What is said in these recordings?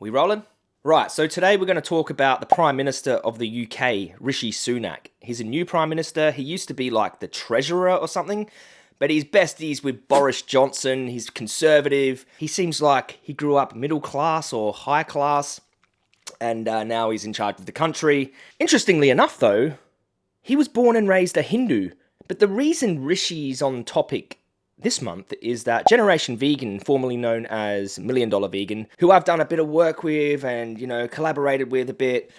We rolling? Right, so today we're going to talk about the Prime Minister of the UK, Rishi Sunak. He's a new Prime Minister. He used to be like the Treasurer or something, but he's besties with Boris Johnson. He's conservative. He seems like he grew up middle class or high class, and uh, now he's in charge of the country. Interestingly enough, though, he was born and raised a Hindu. But the reason Rishi's on topic this month is that Generation Vegan, formerly known as Million Dollar Vegan, who I've done a bit of work with and, you know, collaborated with a bit,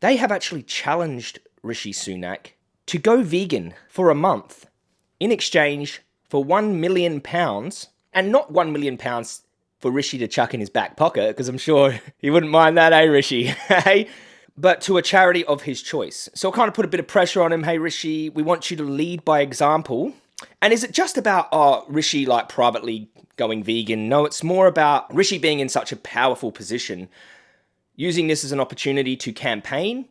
they have actually challenged Rishi Sunak to go vegan for a month in exchange for 1 million pounds and not 1 million pounds for Rishi to chuck in his back pocket because I'm sure he wouldn't mind that, eh, Rishi? hey? but to a charity of his choice. So I kind of put a bit of pressure on him. Hey, Rishi, we want you to lead by example and is it just about oh, Rishi like privately going vegan? No, it's more about Rishi being in such a powerful position, using this as an opportunity to campaign,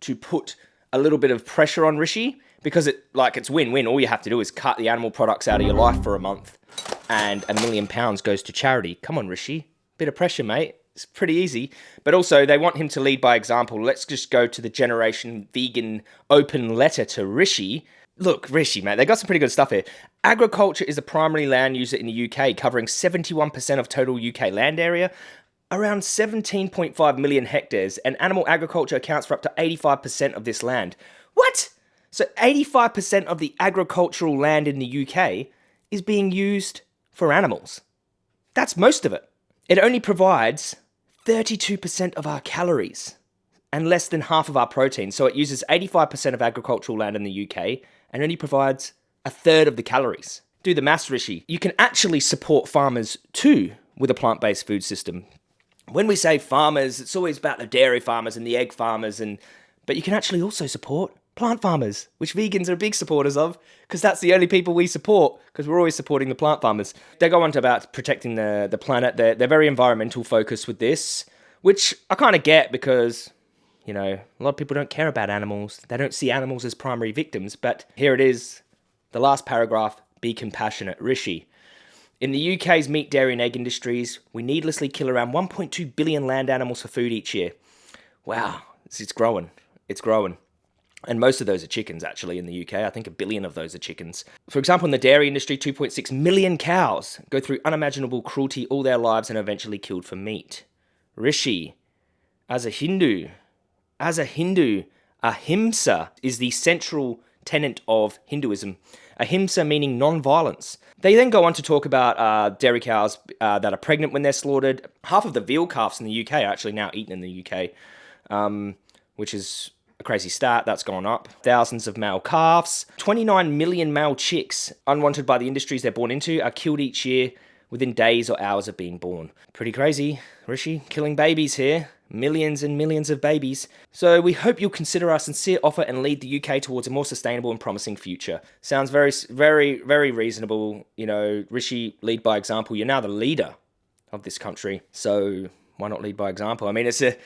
to put a little bit of pressure on Rishi because it like it's win-win. All you have to do is cut the animal products out of your life for a month, and a million pounds goes to charity. Come on, Rishi, bit of pressure, mate. It's pretty easy. But also, they want him to lead by example. Let's just go to the Generation Vegan open letter to Rishi Look, Rishi, mate, they got some pretty good stuff here. Agriculture is the primary land user in the UK, covering 71% of total UK land area, around 17.5 million hectares, and animal agriculture accounts for up to 85% of this land. What? So 85% of the agricultural land in the UK is being used for animals. That's most of it. It only provides 32% of our calories and less than half of our protein. So it uses 85% of agricultural land in the UK and only provides a third of the calories. Do the maths, Rishi. You can actually support farmers too with a plant based food system. When we say farmers, it's always about the dairy farmers and the egg farmers, and but you can actually also support plant farmers, which vegans are big supporters of, because that's the only people we support, because we're always supporting the plant farmers. They go on to about protecting the, the planet. They're, they're very environmental focused with this, which I kind of get because you know, a lot of people don't care about animals. They don't see animals as primary victims. But here it is, the last paragraph be compassionate. Rishi. In the UK's meat, dairy, and egg industries, we needlessly kill around 1.2 billion land animals for food each year. Wow, it's growing. It's growing. And most of those are chickens, actually, in the UK. I think a billion of those are chickens. For example, in the dairy industry, 2.6 million cows go through unimaginable cruelty all their lives and are eventually killed for meat. Rishi, as a Hindu, as a Hindu, ahimsa is the central tenet of Hinduism. Ahimsa meaning non-violence. They then go on to talk about uh, dairy cows uh, that are pregnant when they're slaughtered. Half of the veal calves in the UK are actually now eaten in the UK, um, which is a crazy stat. That's gone up. Thousands of male calves. 29 million male chicks, unwanted by the industries they're born into, are killed each year within days or hours of being born. Pretty crazy. Rishi, killing babies here millions and millions of babies. So we hope you'll consider our sincere offer and lead the UK towards a more sustainable and promising future. Sounds very, very, very reasonable. You know, Rishi, lead by example. You're now the leader of this country, so why not lead by example? I mean, it's a,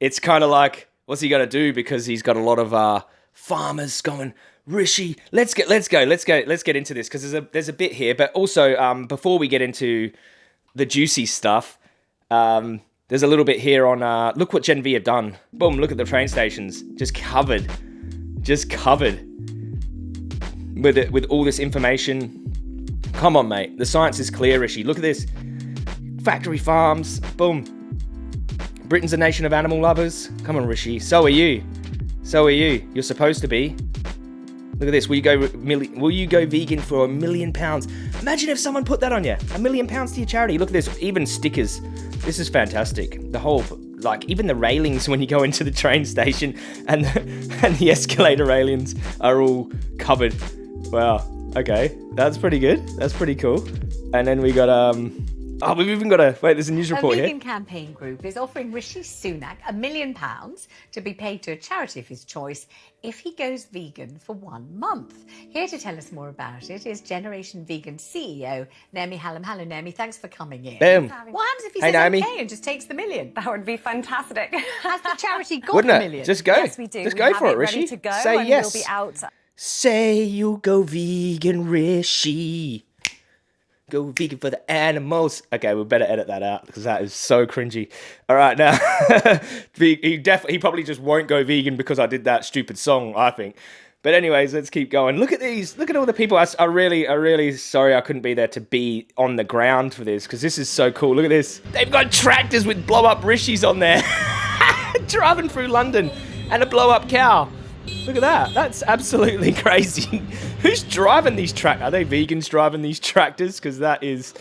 it's kind of like, what's he gonna do? Because he's got a lot of uh, farmers going. Rishi, let's get, let's go, let's go, let's get into this because there's a there's a bit here, but also um, before we get into the juicy stuff, um, there's a little bit here on, uh, look what Gen V have done. Boom, look at the train stations. Just covered. Just covered. With it, with all this information. Come on, mate. The science is clear, Rishi. Look at this. Factory farms. Boom. Britain's a nation of animal lovers. Come on, Rishi. So are you. So are you. You're supposed to be. Look at this. Will you go will you go vegan for a million pounds? Imagine if someone put that on you. A million pounds to your charity. Look at this. Even stickers. This is fantastic. The whole, like, even the railings when you go into the train station and the, and the escalator railings are all covered. Wow. Okay, that's pretty good. That's pretty cool. And then we got um Oh, we've even got a wait. There's a news report here. a vegan here. campaign group is offering Rishi Sunak a million pounds to be paid to a charity of his choice if he goes vegan for one month. Here to tell us more about it is Generation Vegan CEO Naomi Hallam. Hello, Naomi. Thanks for coming in. Boom. What happens if he hey, says Naomi. okay and just takes the million? That would be fantastic. Has the charity got Wouldn't the it? Just go. Yes, we do. Just we go have for it, it Rishi. Ready to go Say and yes. We'll be out. Say you go vegan, Rishi. Go vegan for the animals. Okay, we better edit that out because that is so cringy. All right, now he definitely he probably just won't go vegan because I did that stupid song. I think. But anyways, let's keep going. Look at these. Look at all the people. I, I really, I really sorry I couldn't be there to be on the ground for this because this is so cool. Look at this. They've got tractors with blow up rishis on there, driving through London, and a blow up cow. Look at that. That's absolutely crazy. Who's driving these track? Are they vegans driving these tractors? Because that is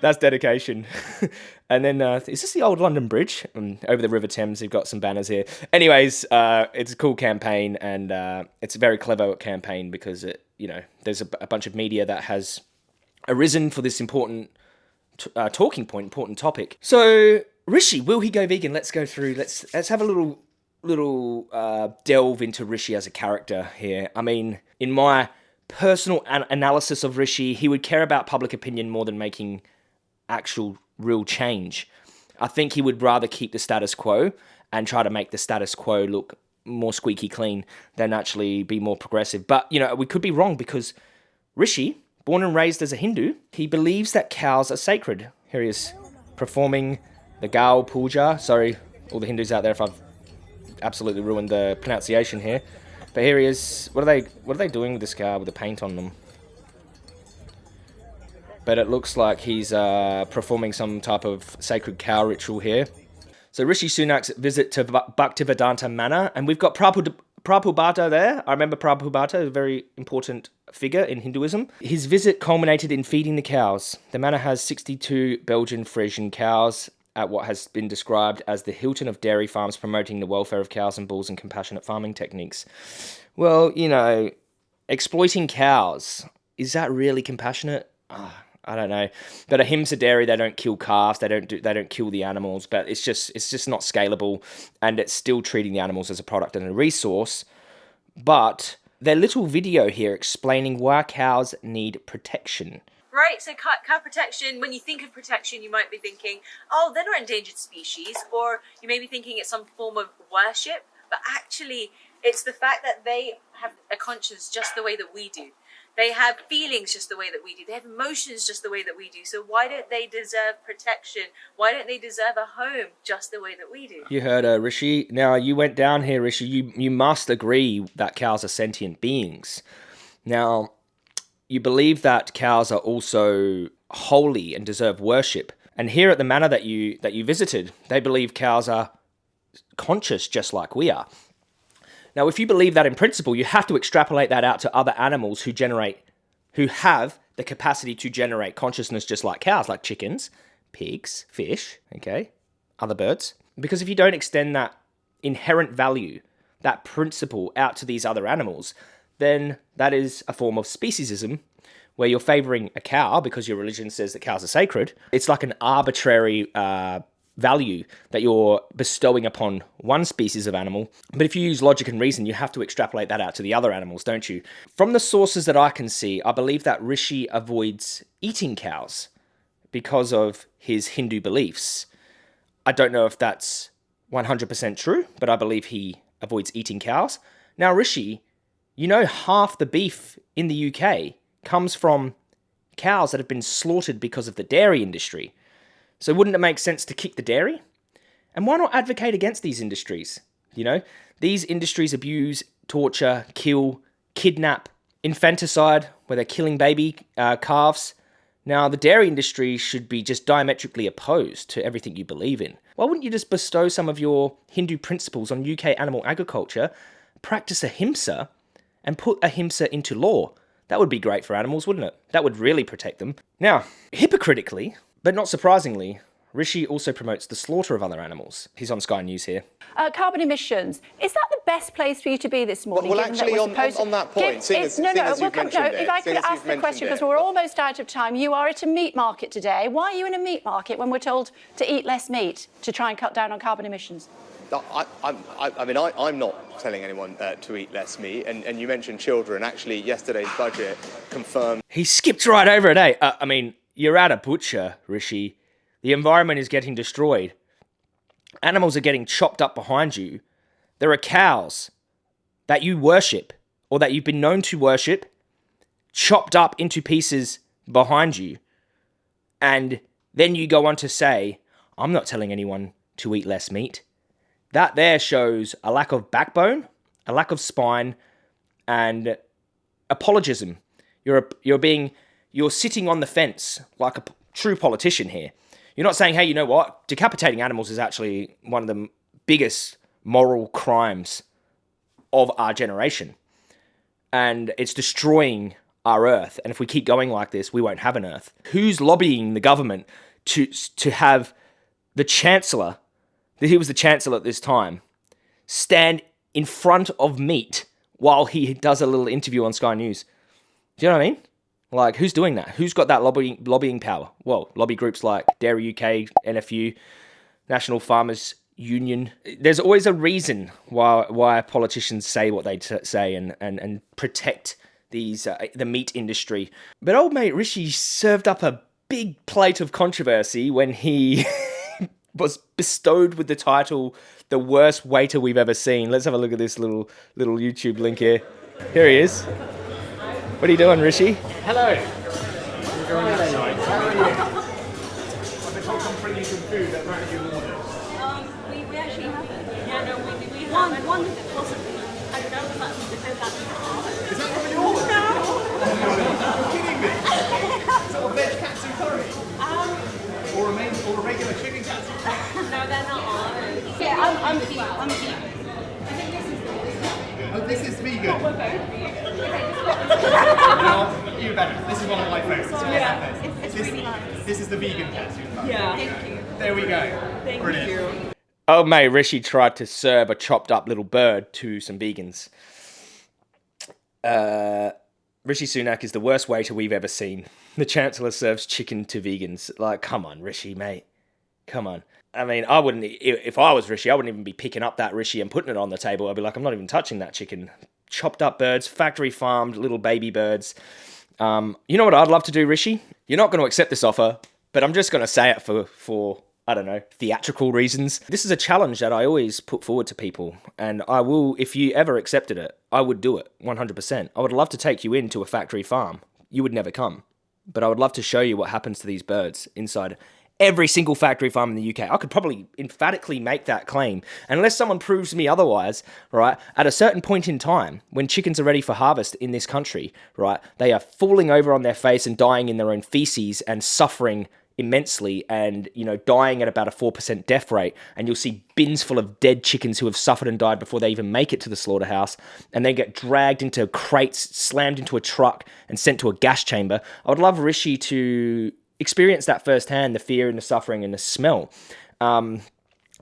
that's dedication. and then uh, is this the old London Bridge um, over the River Thames? They've got some banners here. Anyways, uh, it's a cool campaign and uh, it's a very clever campaign because it, you know, there's a, a bunch of media that has arisen for this important uh, talking point, important topic. So Rishi, will he go vegan? Let's go through. Let's let's have a little little uh, delve into Rishi as a character here. I mean, in my personal an- analysis of Rishi, he would care about public opinion more than making actual real change. I think he would rather keep the status quo and try to make the status quo look more squeaky clean than actually be more progressive. But, you know, we could be wrong because Rishi, born and raised as a Hindu, he believes that cows are sacred. Here he is performing the Gau Puja. Sorry, all the Hindus out there if I've absolutely ruined the pronunciation here. But here he is. What are they what are they doing with this cow with the paint on them? but it looks like he's uh, performing some type of sacred cow ritual here. So Rishi Sunak's visit to Bhaktivedanta Manor, and we've got Prabhu, Prabhupada there. I remember Prabhupada, a very important figure in Hinduism. His visit culminated in feeding the cows. The manor has 62 Belgian Frisian cows at what has been described as the Hilton of dairy farms promoting the welfare of cows and bulls and compassionate farming techniques. Well, you know, exploiting cows, is that really compassionate? Ah, I don't know. But ahimsa dairy, they don't kill calves, they don't do, they don't kill the animals, but it's just it's just not scalable, and it's still treating the animals as a product and a resource. But their little video here explaining why cows need protection. Right, so cow, cow protection, when you think of protection, you might be thinking, oh, they're not endangered species, or you may be thinking it's some form of worship, but actually, it's the fact that they have a conscience just the way that we do. They have feelings just the way that we do. They have emotions just the way that we do. So why don't they deserve protection? Why don't they deserve a home just the way that we do? You heard uh, Rishi. Now you went down here, Rishi. You you must agree that cows are sentient beings. Now, you believe that cows are also holy and deserve worship. And here at the manor that you that you visited, they believe cows are conscious just like we are. Now, if you believe that in principle, you have to extrapolate that out to other animals who generate, who have the capacity to generate consciousness just like cows, like chickens, pigs, fish, okay, other birds. Because if you don't extend that inherent value, that principle out to these other animals, then that is a form of speciesism where you're favoring a cow because your religion says that cows are sacred. It's like an arbitrary uh, value that you're bestowing upon one species of animal. But if you use logic and reason, you have to extrapolate that out to the other animals, don't you? From the sources that I can see, I believe that Rishi avoids eating cows because of his Hindu beliefs. I don't know if that's 100% true, but I believe he avoids eating cows. Now, Rishi, you know, half the beef in the UK comes from cows that have been slaughtered because of the dairy industry. So wouldn't it make sense to kick the dairy? And why not advocate against these industries? You know, these industries abuse, torture, kill, kidnap, infanticide, where they're killing baby uh, calves. Now, the dairy industry should be just diametrically opposed to everything you believe in. Why wouldn't you just bestow some of your Hindu principles on UK animal agriculture, practice ahimsa, and put ahimsa into law? That would be great for animals, wouldn't it? That would really protect them. Now, hypocritically, but not surprisingly, Rishi also promotes the slaughter of other animals. He's on Sky News here. Uh, carbon emissions. Is that the best place for you to be this morning? Well, well actually, on, on, on, that point, give, as, no, no, we'll come, no, if I could ask the question, because we're almost out of time. You are at a meat market today. Why are you in a meat market when we're told to eat less meat to try and cut down on carbon emissions? I, I, I, mean, I, am not telling anyone uh, to eat less meat. And, and, you mentioned children. Actually, yesterday's budget confirmed. He skipped right over it, eh? Uh, I mean, you're at a butcher, Rishi. The environment is getting destroyed. Animals are getting chopped up behind you. There are cows that you worship or that you've been known to worship chopped up into pieces behind you. and then you go on to say, I'm not telling anyone to eat less meat. That there shows a lack of backbone, a lack of spine, and apologism. You're a, you're being you're sitting on the fence like a p- true politician here. You're not saying, hey, you know what? Decapitating animals is actually one of the biggest moral crimes of our generation. And it's destroying our earth. And if we keep going like this, we won't have an earth. Who's lobbying the government to to have the chancellor, that he was the chancellor at this time, stand in front of meat while he does a little interview on Sky News? Do you know what I mean? Like, who's doing that? Who's got that lobbying lobbying power? Well, lobby groups like Dairy UK, NFU, National Farmers Union. There's always a reason why why politicians say what they say and and and protect these uh, the meat industry. But old mate Rishi served up a big plate of controversy when he was bestowed with the title "the worst waiter we've ever seen." Let's have a look at this little little YouTube link here. Here he is. What are you doing, Rishi? Hello. I've been told to bring you some food that might be ordered. Um, we, we actually haven't. Yeah, no, we, we have one, one possibly. I don't know if that's because that's Is that from yours? No. Are kidding me? Is that a veg katsu curry? Um, Or a, main, or a regular chicken katsu? no, they're not ours. Yeah, I'm, I'm, vegan. I'm vegan. Oh, this is vegan. We're both vegan. Well, you better. This is one of my favourites. This is one of Yeah, it's- it's this, really nice. This is the vegan katsu curry. Yeah. Thank you. There we go. Thank Brilliant. you. Oh, mate, Rishi tried to serve a chopped up little bird to some vegans. Uh, Rishi Sunak is the worst waiter we've ever seen. The Chancellor serves chicken to vegans. Like, come on, Rishi, mate. Come on. I mean, I wouldn't, i- if I was Rishi, I wouldn't even be picking up that Rishi and putting it on the table. I'd be like, I'm not even touching that chicken. Chopped up birds, factory farmed little baby birds. Um, you know what I'd love to do, Rishi? You're not going to accept this offer, but I'm just going to say it for, for I don't know, theatrical reasons. This is a challenge that I always put forward to people, and I will, if you ever accepted it, I would do it 100%. I would love to take you into a factory farm. You would never come, but I would love to show you what happens to these birds inside every single factory farm in the UK. I could probably emphatically make that claim, unless someone proves me otherwise, right? At a certain point in time, when chickens are ready for harvest in this country, right, they are falling over on their face and dying in their own feces and suffering immensely and you know dying at about a 4% death rate and you'll see bins full of dead chickens who have suffered and died before they even make it to the slaughterhouse and they get dragged into crates slammed into a truck and sent to a gas chamber i would love rishi to experience that firsthand the fear and the suffering and the smell um,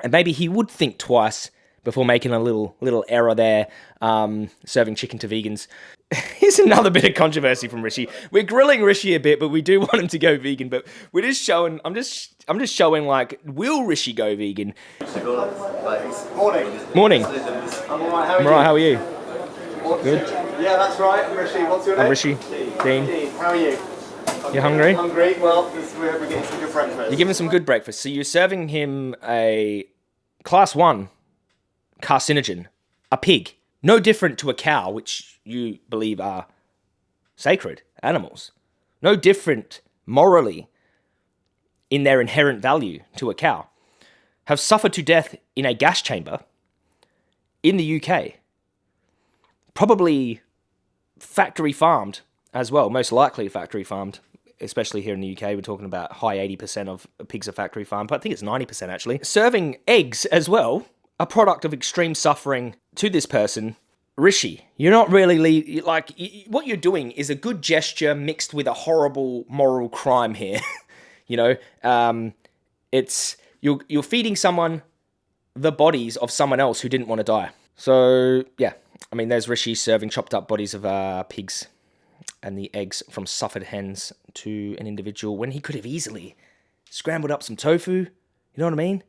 and maybe he would think twice before making a little little error there, um, serving chicken to vegans. Here's another bit of controversy from Rishi. We're grilling Rishi a bit, but we do want him to go vegan. But we're just showing. I'm just. I'm just showing like, will Rishi go vegan? Morning. Morning. I'm alright, how are I'm you? right. How are you? Good. Yeah, that's right. I'm Rishi. What's your name? I'm Rishi. Dean. Dean. How are you? You hungry? Hungry? Well, this, we're, we're getting some good breakfast. You're giving some good breakfast. So you're serving him a class one carcinogen, a pig, no different to a cow, which you believe are sacred animals, no different morally in their inherent value to a cow, have suffered to death in a gas chamber in the UK, probably factory farmed as well, most likely factory farmed. Especially here in the UK, we're talking about high 80% of pigs are factory farmed, but I think it's 90% actually. Serving eggs as well, a product of extreme suffering to this person. Rishi, you're not really like what you're doing is a good gesture mixed with a horrible moral crime here. you know, um, it's you're you're feeding someone the bodies of someone else who didn't want to die. So yeah, I mean, there's Rishi serving chopped up bodies of uh, pigs and the eggs from suffered hens to an individual when he could have easily scrambled up some tofu. You know what I mean?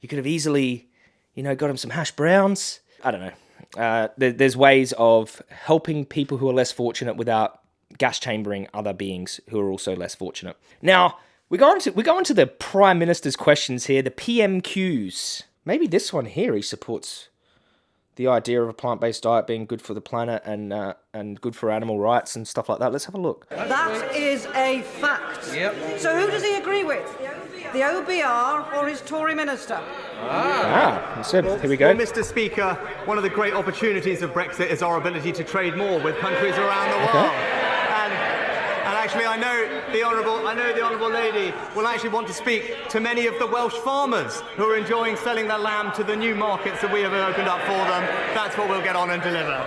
You could have easily, you know, got him some hash browns. I don't know. Uh, there, there's ways of helping people who are less fortunate without gas chambering other beings who are also less fortunate. Now we go on to we go on to the prime minister's questions here, the PMQs. Maybe this one here he supports the idea of a plant-based diet being good for the planet and uh, and good for animal rights and stuff like that. Let's have a look. That is a fact. Yep. So who does he agree with? The OBR or his Tory minister? Ah, so here we go. Well, Mr. Speaker, one of the great opportunities of Brexit is our ability to trade more with countries around the world. And I know the honourable, I know the honourable lady will actually want to speak to many of the Welsh farmers who are enjoying selling their lamb to the new markets that we have opened up for them. That's what we'll get on and deliver.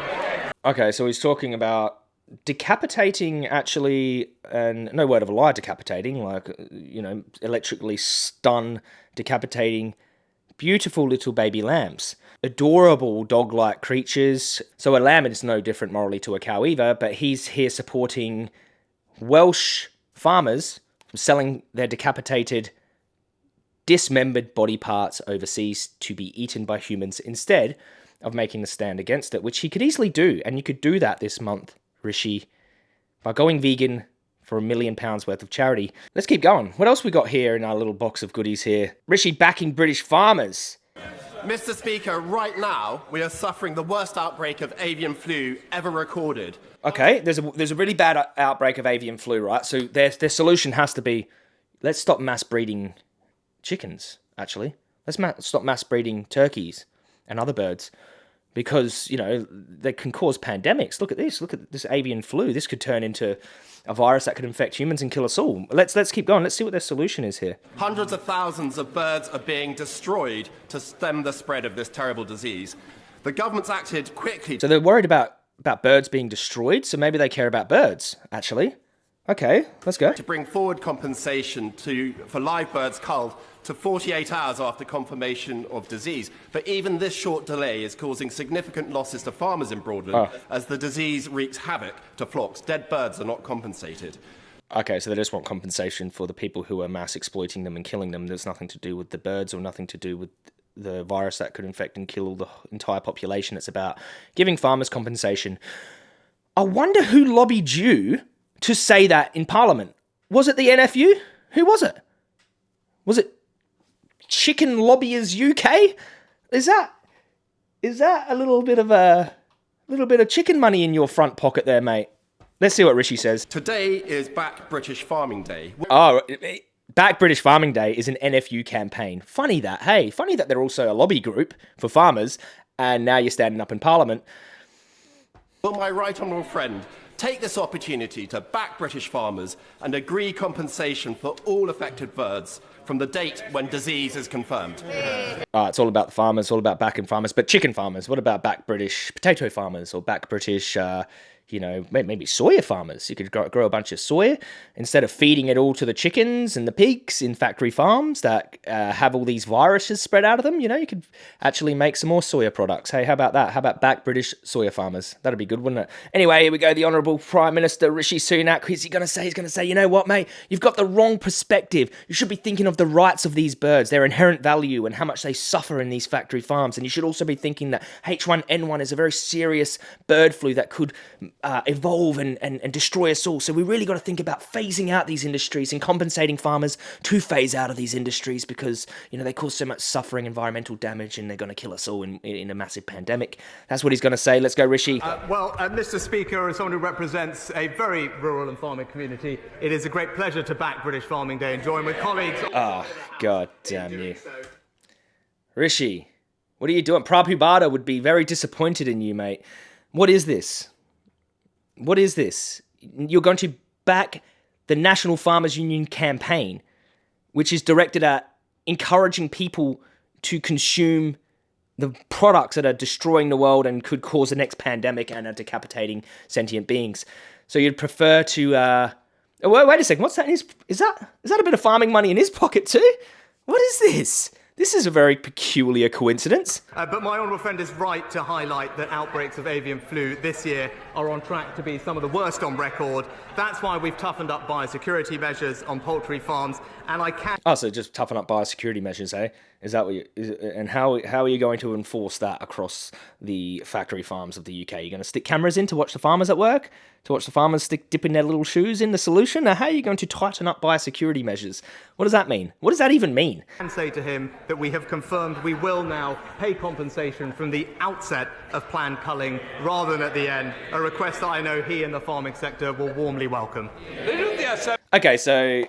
Okay, so he's talking about decapitating actually and no word of a lie decapitating like you know electrically stun decapitating beautiful little baby lambs adorable dog-like creatures so a lamb is no different morally to a cow either but he's here supporting welsh farmers from selling their decapitated dismembered body parts overseas to be eaten by humans instead of making a stand against it which he could easily do and you could do that this month Rishi, by going vegan for a million pounds worth of charity. Let's keep going. What else we got here in our little box of goodies here? Rishi backing British farmers. Mr. Speaker, right now we are suffering the worst outbreak of avian flu ever recorded. Okay, there's a there's a really bad outbreak of avian flu, right? So their their solution has to be, let's stop mass breeding chickens. Actually, let's ma- stop mass breeding turkeys and other birds because you know they can cause pandemics. Look at this. Look at this avian flu. This could turn into a virus that could infect humans and kill us all. Let's let's keep going. Let's see what their solution is here. Hundreds of thousands of birds are being destroyed to stem the spread of this terrible disease. The government's acted quickly. So they're worried about about birds being destroyed. So maybe they care about birds actually. Okay, let's go. To bring forward compensation to for live birds culled to 48 hours after confirmation of disease. But even this short delay is causing significant losses to farmers in Broadland oh. as the disease wreaks havoc to flocks. Dead birds are not compensated. Okay, so they just want compensation for the people who are mass exploiting them and killing them. There's nothing to do with the birds or nothing to do with the virus that could infect and kill the entire population. It's about giving farmers compensation. I wonder who lobbied you to say that in Parliament. Was it the NFU? Who was it? Was it Chicken Lobbyers UK? Is that is that a little bit of a little bit of chicken money in your front pocket there, mate? Let's see what Rishi says. Today is Back British Farming Day. Oh, Back British Farming Day is an NFU campaign. Funny that, hey, funny that they're also a lobby group for farmers, and now you're standing up in Parliament. Will my right honourable friend take this opportunity to back British farmers and agree compensation for all affected birds from the date when disease is confirmed. Uh, it's all about the farmers, all about back backing farmers, but chicken farmers. What about back British potato farmers or back British uh, you know, maybe soya farmers. You could grow a bunch of soya instead of feeding it all to the chickens and the pigs in factory farms that uh, have all these viruses spread out of them. You know, you could actually make some more soya products. Hey, how about that? How about back British soya farmers? That'd be good, wouldn't it? Anyway, here we go. The Honourable Prime Minister Rishi Sunak. What's he going to say? He's going to say, you know what, mate? You've got the wrong perspective. You should be thinking of the rights of these birds, their inherent value, and how much they suffer in these factory farms. And you should also be thinking that H1N1 is a very serious bird flu that could uh, evolve and, and, and destroy us all. So we really got to think about phasing out these industries and compensating farmers to phase out of these industries because, you know, they cause so much suffering, environmental damage, and they're going to kill us all in, in a massive pandemic. That's what he's going to say. Let's go, Rishi. Uh, well, uh, Mr. Speaker, as someone who represents a very rural and farming community, it is a great pleasure to back British Farming Day and join with colleagues. Oh, God damn you. Rishi, what are you doing? Prabhupada would be very disappointed in you, mate. What is this? What is this? You're going to back the National Farmers Union campaign, which is directed at encouraging people to consume the products that are destroying the world and could cause the next pandemic and are decapitating sentient beings. So you'd prefer to. Uh, wait, wait a second. What's that? His, is that is that a bit of farming money in his pocket too? What is this? This is a very peculiar coincidence. Uh, but my honourable friend is right to highlight that outbreaks of avian flu this year are on track to be some of the worst on record. That's why we've toughened up biosecurity measures on poultry farms and I can. Oh, so just toughen up biosecurity measures, eh? Is that what you? Is, and how how are you going to enforce that across the factory farms of the UK? You're going to stick cameras in to watch the farmers at work, to watch the farmers stick dipping their little shoes in the solution. Or how are you going to tighten up biosecurity measures? What does that mean? What does that even mean? And say to him that we have confirmed we will now pay compensation from the outset of planned culling rather than at the end. A request that I know he and the farming sector will warmly welcome. Okay, so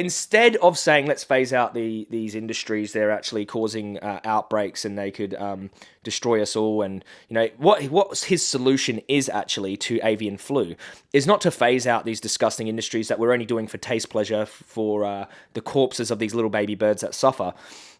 instead of saying let's phase out the these industries they're actually causing uh, outbreaks and they could um, destroy us all and you know what what his solution is actually to avian flu is not to phase out these disgusting industries that we're only doing for taste pleasure for uh, the corpses of these little baby birds that suffer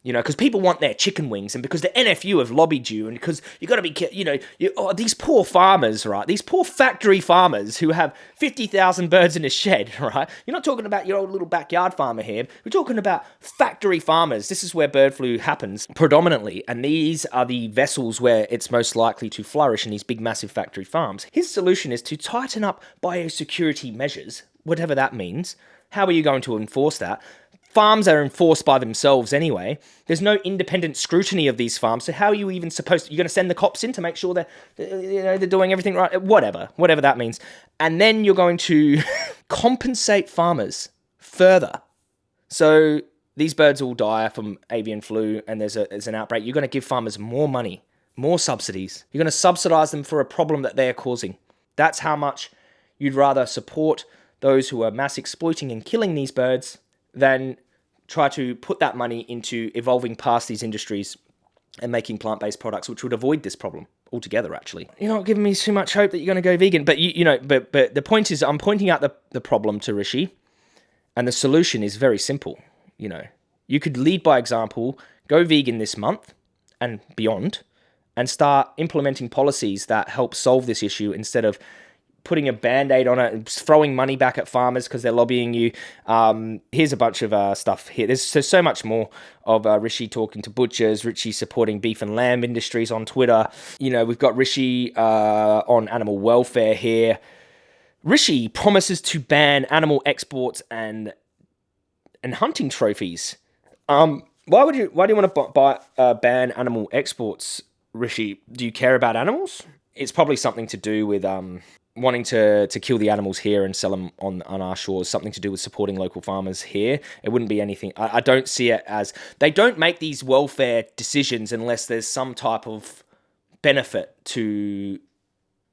you know, because people want their chicken wings, and because the NFU have lobbied you, and because you got to be, you know, you, oh, these poor farmers, right? These poor factory farmers who have fifty thousand birds in a shed, right? You're not talking about your old little backyard farmer here. We're talking about factory farmers. This is where bird flu happens predominantly, and these are the vessels where it's most likely to flourish in these big, massive factory farms. His solution is to tighten up biosecurity measures, whatever that means. How are you going to enforce that? farms are enforced by themselves anyway. There's no independent scrutiny of these farms. So how are you even supposed to, you're going to send the cops in to make sure that you know, they're doing everything right? Whatever, whatever that means. And then you're going to compensate farmers further. So these birds all die from avian flu and there's, a, there's an outbreak. You're going to give farmers more money, more subsidies. You're going to subsidize them for a problem that they're causing. That's how much you'd rather support those who are mass exploiting and killing these birds than try to put that money into evolving past these industries and making plant-based products, which would avoid this problem altogether. Actually, you're not giving me too much hope that you're going to go vegan, but you, you know, but but the point is, I'm pointing out the the problem to Rishi, and the solution is very simple. You know, you could lead by example, go vegan this month and beyond, and start implementing policies that help solve this issue instead of putting a band-aid on it throwing money back at farmers because they're lobbying you. Um, here's a bunch of uh, stuff here. There's so, so much more of uh, rishi talking to butchers rishi supporting beef and lamb industries on twitter. You know we've got rishi uh, on animal welfare here. Rishi promises to ban animal exports and and hunting trophies. Um, why would you why do you want to buy, uh, ban animal exports rishi? Do you care about animals? It's probably something to do with um, wanting to to kill the animals here and sell them on on our shores something to do with supporting local farmers here. It wouldn't be anything I, I, don't see it as they don't make these welfare decisions unless there's some type of benefit to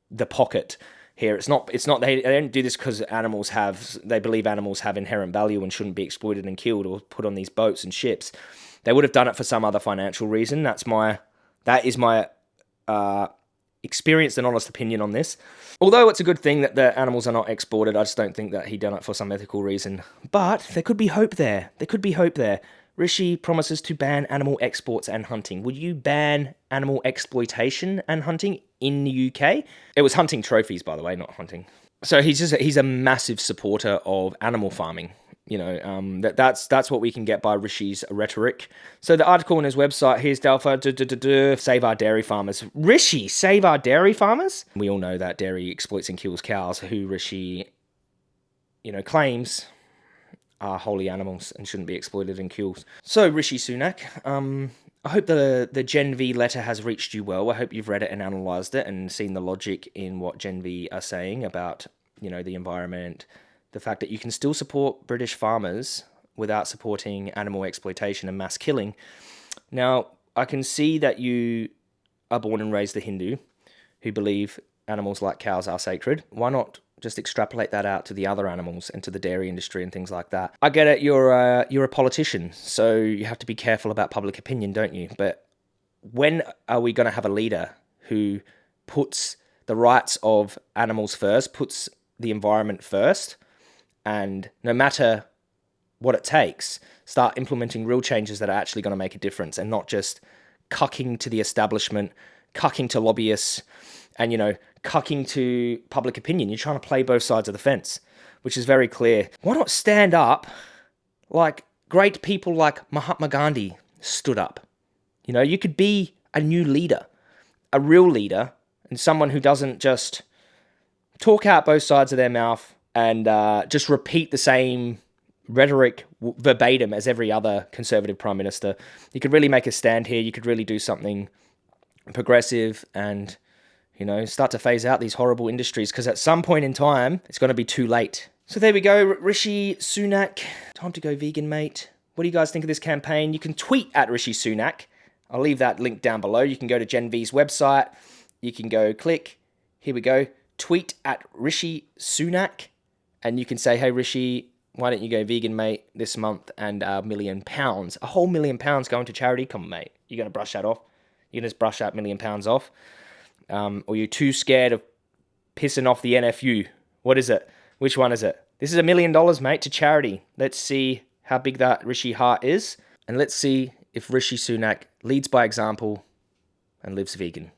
the pocket here it's not it's not they, they don't do this because animals have they believe animals have inherent value and shouldn't be exploited and killed or put on these boats and ships they would have done it for some other financial reason that's my that is my uh experienced and honest opinion on this. Although it's a good thing that the animals are not exported, I just don't think that he done it for some ethical reason. But there could be hope there. There could be hope there. Rishi promises to ban animal exports and hunting. Would you ban animal exploitation and hunting in the UK? It was hunting trophies, by the way, not hunting. So he's just he's a massive supporter of animal farming you know um, that that's that's what we can get by Rishi's rhetoric. So the article on his website here's Delpha save our dairy farmers. Rishi save our dairy farmers. We all know that dairy exploits and kills cows, who Rishi, you know, claims are holy animals and shouldn't be exploited and killed. So Rishi Sunak, um, I hope the the Gen V letter has reached you well. I hope you've read it and analysed it and seen the logic in what Gen V are saying about you know the environment the fact that you can still support British farmers without supporting animal exploitation and mass killing. Now, I can see that you are born and raised a Hindu who believe animals like cows are sacred. Why not just extrapolate that out to the other animals and to the dairy industry and things like that? I get it, you're a, you're a politician, so you have to be careful about public opinion, don't you? But when are we going to have a leader who puts the rights of animals first, puts the environment first, and no matter what it takes, start implementing real changes that are actually going to make a difference and not just cucking to the establishment, cucking to lobbyists, and, you know, cucking to public opinion. You're trying to play both sides of the fence, which is very clear. Why not stand up like great people like Mahatma Gandhi stood up? You know, you could be a new leader, a real leader, and someone who doesn't just talk out both sides of their mouth and uh, just repeat the same rhetoric verbatim as every other conservative prime minister. You could really make a stand here. You could really do something progressive and you know start to phase out these horrible industries because at some point in time it's going to be too late. So there we go, Rishi Sunak. Time to go vegan, mate. What do you guys think of this campaign? You can tweet at Rishi Sunak. I'll leave that link down below. You can go to Gen V's website. You can go click. Here we go. Tweet at Rishi Sunak. And you can say, hey, Rishi, why don't you go vegan, mate, this month and a million pounds? A whole million pounds going to charity? Come on, mate. You're going to brush that off? You're going to just brush that million pounds off? Um, or you're too scared of pissing off the NFU? What is it? Which one is it? This is a million dollars, mate, to charity. Let's see how big that Rishi heart is. And let's see if Rishi Sunak leads by example and lives vegan.